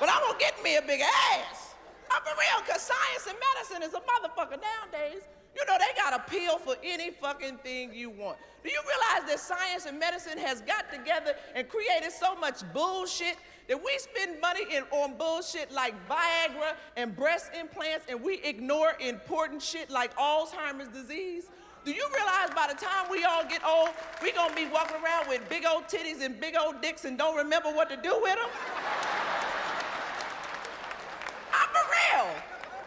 but I'm gonna get me a big ass. I'm for real, cause science and medicine is a motherfucker nowadays. You know, they got a pill for any fucking thing you want. Do you realize that science and medicine has got together and created so much bullshit that we spend money in, on bullshit like Viagra and breast implants and we ignore important shit like Alzheimer's disease? Do you realize by the time we all get old, we gonna be walking around with big old titties and big old dicks and don't remember what to do with them? I'm for real.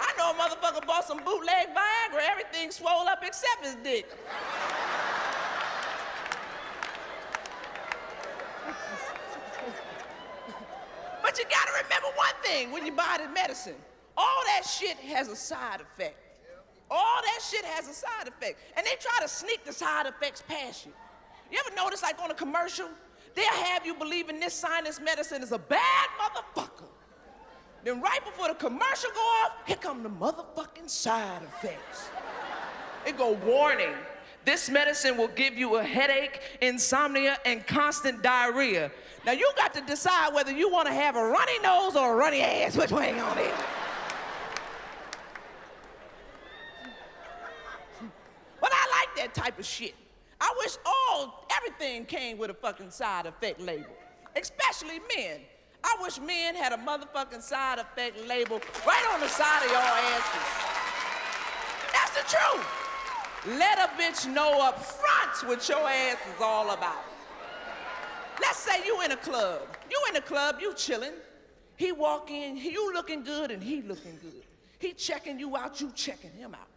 I know a motherfucker bought some bootleg Viagra, everything swole up except his dick. but you gotta remember one thing when you buy the medicine. All that shit has a side effect. All that shit has a side effect. And they try to sneak the side effects past you. You ever notice like on a commercial, they'll have you believing this sinus medicine is a bad motherfucker. Then right before the commercial go off, here come the motherfucking side effects. It go, warning, this medicine will give you a headache, insomnia, and constant diarrhea. Now you got to decide whether you want to have a runny nose or a runny ass. Which way on it? But I like that type of shit. I wish all, everything came with a fucking side effect label, especially men. I wish men had a motherfucking side effect label right on the side of your asses. That's the truth. Let a bitch know up front what your ass is all about. Let's say you in a club. You in a club, you chilling. He walk in, you looking good and he looking good. He checking you out, you checking him out.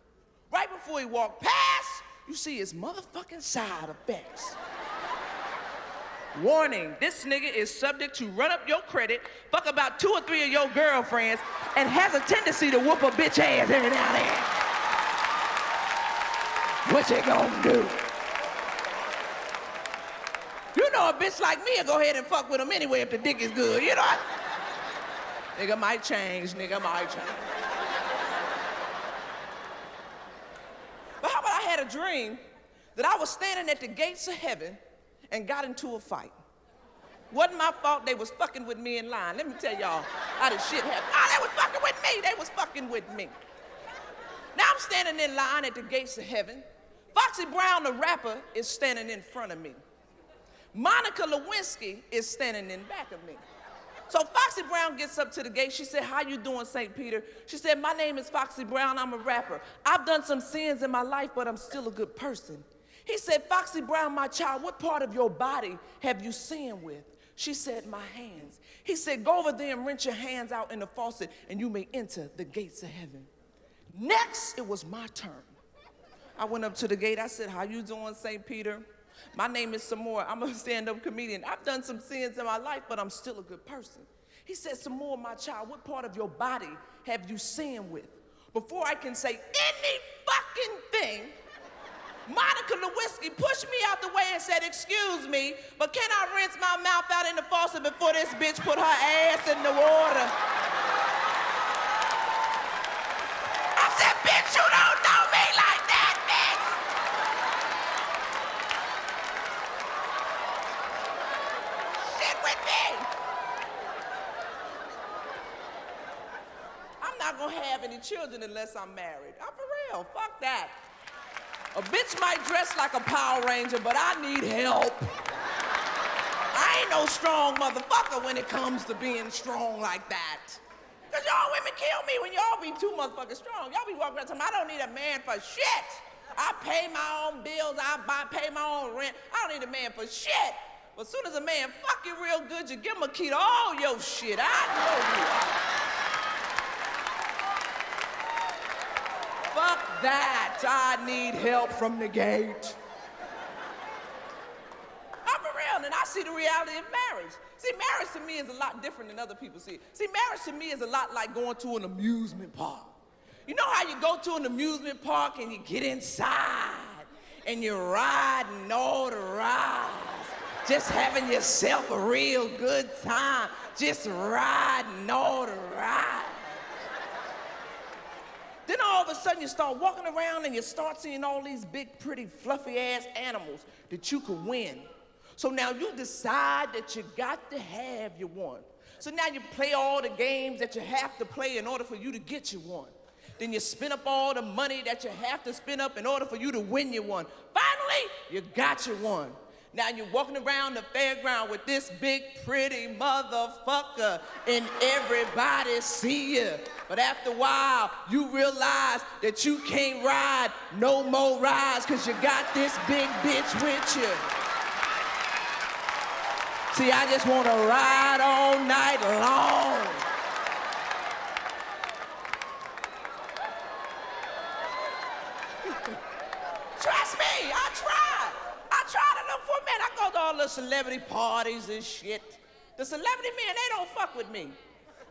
Right before he walk past, you see his motherfucking side effects. Warning, this nigga is subject to run up your credit, fuck about two or three of your girlfriends, and has a tendency to whoop a bitch ass every now and then. What you gonna do? You know a bitch like me will go ahead and fuck with him anyway if the dick is good, you know? nigga might change, nigga might change. But how about I had a dream that I was standing at the gates of heaven and got into a fight. Wasn't my fault they was fucking with me in line. Let me tell y'all how this shit happened. Oh, they was fucking with me. They was fucking with me. Now I'm standing in line at the gates of heaven. Foxy Brown, the rapper, is standing in front of me. Monica Lewinsky is standing in back of me. So Foxy Brown gets up to the gate. She said, how you doing, St. Peter? She said, my name is Foxy Brown. I'm a rapper. I've done some sins in my life, but I'm still a good person. He said, Foxy Brown, my child, what part of your body have you sinned with? She said, my hands. He said, go over there and rinse your hands out in the faucet and you may enter the gates of heaven. Next, it was my turn. I went up to the gate. I said, how you doing, St. Peter? My name is Sommore. I'm a stand-up comedian. I've done some sins in my life, but I'm still a good person. He said, Sommore, my child, what part of your body have you sinned with? Before I can say any Monica Lewinsky pushed me out the way and said, excuse me, but can I rinse my mouth out in the faucet before this bitch put her ass in the water? I said, bitch, you don't know me like that, bitch! Sit with me! I'm not gonna have any children unless I'm married. I'm for real, fuck that. A bitch might dress like a Power Ranger, but I need help. I ain't no strong motherfucker when it comes to being strong like that. Cause y'all women kill me when y'all be too motherfucking strong. Y'all be walking around me I don't need a man for shit. I pay my own bills, I buy, pay my own rent. I don't need a man for shit. But as soon as a man fuck you real good, you give him a key to all your shit. I know you. Fuck that. I need help from the gate. I'm for real, and I see the reality of marriage. See, marriage to me is a lot different than other people see. See, marriage to me is a lot like going to an amusement park. You know how you go to an amusement park and you get inside and you're riding all the rides, just having yourself a real good time, just riding all the rides. Then all of a sudden you start walking around and you start seeing all these big, pretty, fluffy ass animals that you could win. So now you decide that you got to have your one. So now you play all the games that you have to play in order for you to get your one. Then you spend up all the money that you have to spend up in order for you to win your one. Finally, you got your one. Now you're walking around the fairground with this big pretty motherfucker and everybody see you. But after a while, you realize that you can't ride no more rides cause you got this big bitch with you. See, I just want to ride all night long. Trust me, I tried. I tried to look for a man. I go to all the celebrity parties and shit. The celebrity men, they don't fuck with me.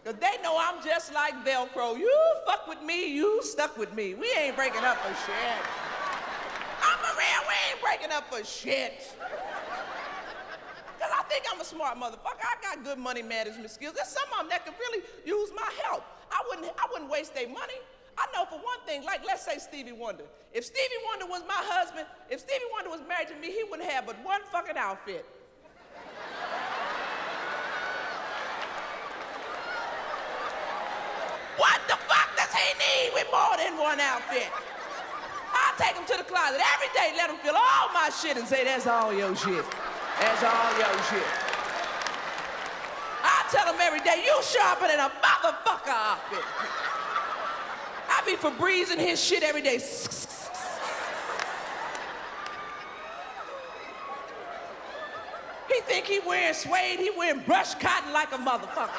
Because they know I'm just like Velcro. You fuck with me, you stuck with me. We ain't breaking up for shit. I'm a real, we ain't breaking up for shit. Because I think I'm a smart motherfucker. I got good money management skills. There's some of them that could really use my help. I wouldn't, I wouldn't waste their money. I know for one thing, like let's say Stevie Wonder. If Stevie Wonder was my husband, if Stevie Wonder was married to me, he wouldn't have but one fucking outfit. what the fuck does he need with more than one outfit? I take him to the closet every day, let him feel all my shit and say, that's all your shit. That's all your shit. I tell him every day, you sharper than a motherfucker outfit. I be Febrezing his shit every day. He think he wearing suede, he wearing brush cotton like a motherfucker.